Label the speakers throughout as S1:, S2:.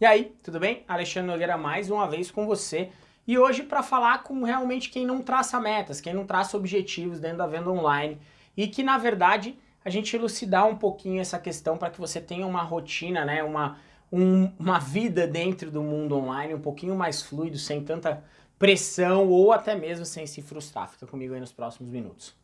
S1: E aí, tudo bem? Alexandre Nogueira mais uma vez com você. E hoje para falar com realmente quem não traça metas, quem não traça objetivos dentro da venda online e que na verdade a gente elucidar um pouquinho essa questão para que você tenha uma rotina, né, uma, um, uma vida dentro do mundo online um pouquinho mais fluido, sem tanta pressão ou até mesmo sem se frustrar. Fica comigo aí nos próximos minutos.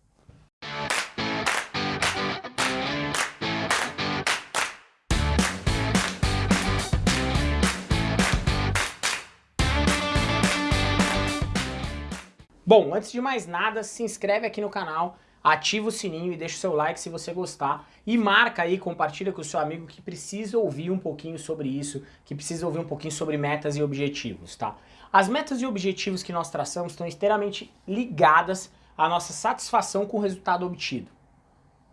S1: Bom, antes de mais nada, se inscreve aqui no canal, ativa o sininho e deixa o seu like se você gostar. E marca aí, compartilha com o seu amigo que precisa ouvir um pouquinho sobre isso, que precisa ouvir um pouquinho sobre metas e objetivos, tá? As metas e objetivos que nós traçamos estão inteiramente ligadas à nossa satisfação com o resultado obtido.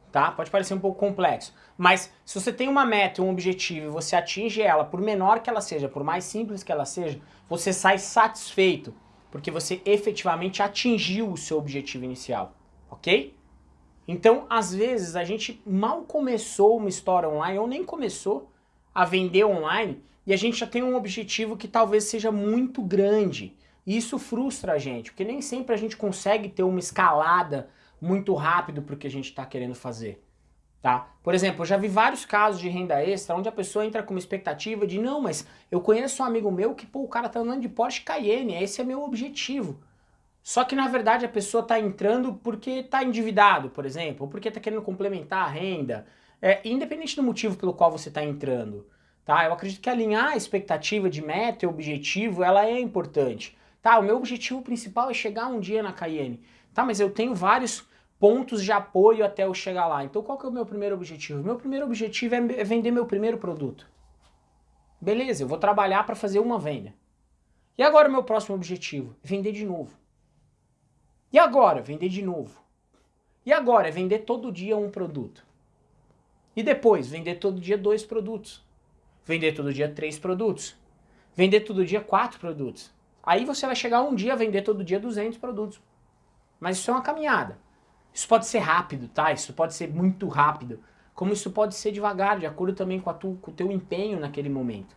S1: Tá? Pode parecer um pouco complexo, mas se você tem uma meta, um objetivo e você atinge ela, por menor que ela seja, por mais simples que ela seja, você sai satisfeito porque você efetivamente atingiu o seu objetivo inicial, ok? Então, às vezes, a gente mal começou uma história online, ou nem começou a vender online, e a gente já tem um objetivo que talvez seja muito grande. E isso frustra a gente, porque nem sempre a gente consegue ter uma escalada muito rápido para o que a gente está querendo fazer. Tá? Por exemplo, eu já vi vários casos de renda extra onde a pessoa entra com uma expectativa de não, mas eu conheço um amigo meu que pô, o cara tá andando de Porsche Cayenne, esse é meu objetivo. Só que na verdade a pessoa tá entrando porque tá endividado, por exemplo, ou porque tá querendo complementar a renda, é, independente do motivo pelo qual você tá entrando. Tá? Eu acredito que alinhar a expectativa de meta e objetivo, ela é importante. Tá, o meu objetivo principal é chegar um dia na Cayenne. Tá, mas eu tenho vários pontos de apoio até eu chegar lá. Então qual que é o meu primeiro objetivo? Meu primeiro objetivo é, é vender meu primeiro produto. Beleza, eu vou trabalhar para fazer uma venda. E agora o meu próximo objetivo? Vender de novo. E agora? Vender de novo. E agora? É vender todo dia um produto. E depois? Vender todo dia dois produtos. Vender todo dia três produtos. Vender todo dia quatro produtos. Aí você vai chegar um dia a vender todo dia 200 produtos. Mas isso é uma caminhada. Isso pode ser rápido, tá? Isso pode ser muito rápido. Como isso pode ser devagar, de acordo também com, tu, com o teu empenho naquele momento.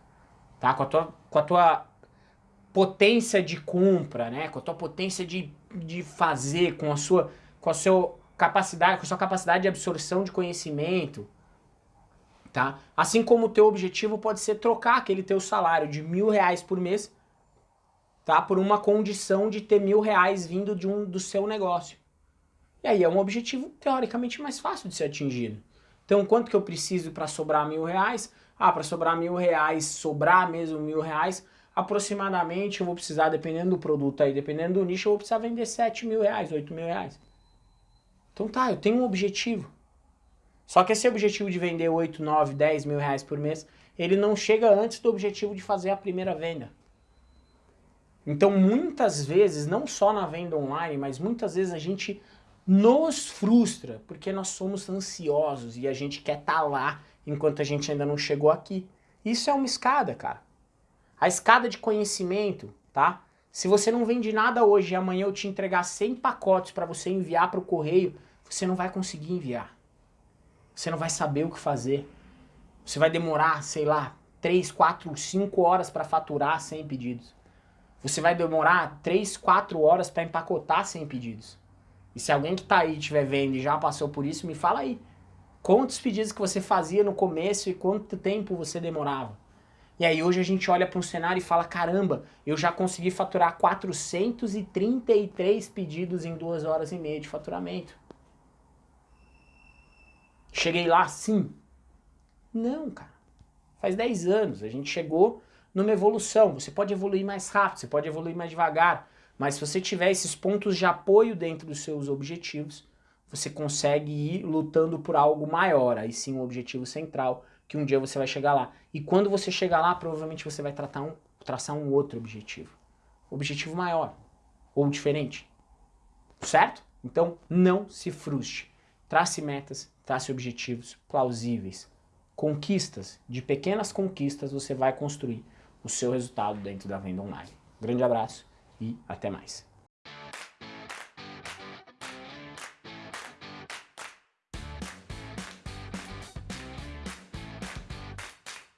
S1: Tá? Com a tua, com a tua potência de compra, né? Com a tua potência de, de fazer, com a sua com a sua capacidade, com a sua capacidade de absorção de conhecimento, tá? Assim como o teu objetivo pode ser trocar aquele teu salário de mil reais por mês, tá? Por uma condição de ter mil reais vindo de um do seu negócio. E aí é um objetivo teoricamente mais fácil de ser atingido. Então quanto que eu preciso para sobrar mil reais? Ah, para sobrar mil reais, sobrar mesmo mil reais, aproximadamente eu vou precisar, dependendo do produto aí, dependendo do nicho, eu vou precisar vender sete mil reais, oito mil reais. Então tá, eu tenho um objetivo. Só que esse objetivo de vender 8, 9, 10 mil reais por mês, ele não chega antes do objetivo de fazer a primeira venda. Então muitas vezes, não só na venda online, mas muitas vezes a gente nos frustra, porque nós somos ansiosos e a gente quer estar tá lá enquanto a gente ainda não chegou aqui. Isso é uma escada, cara. A escada de conhecimento, tá? Se você não vende nada hoje e amanhã eu te entregar 100 pacotes para você enviar para o correio, você não vai conseguir enviar. Você não vai saber o que fazer. Você vai demorar, sei lá, 3, 4, 5 horas para faturar 100 pedidos. Você vai demorar 3, 4 horas para empacotar 100 pedidos. E se alguém que está aí estiver vendo e já passou por isso, me fala aí. Quantos pedidos que você fazia no começo e quanto tempo você demorava? E aí hoje a gente olha para um cenário e fala, caramba, eu já consegui faturar 433 pedidos em duas horas e meia de faturamento. Cheguei lá sim? Não, cara. Faz 10 anos, a gente chegou numa evolução. Você pode evoluir mais rápido, você pode evoluir mais devagar. Mas se você tiver esses pontos de apoio dentro dos seus objetivos, você consegue ir lutando por algo maior, aí sim um objetivo central, que um dia você vai chegar lá. E quando você chegar lá, provavelmente você vai tratar um, traçar um outro objetivo. Objetivo maior, ou diferente. Certo? Então, não se frustre. Trace metas, trace objetivos plausíveis. Conquistas, de pequenas conquistas você vai construir o seu resultado dentro da venda online. Grande abraço e até mais.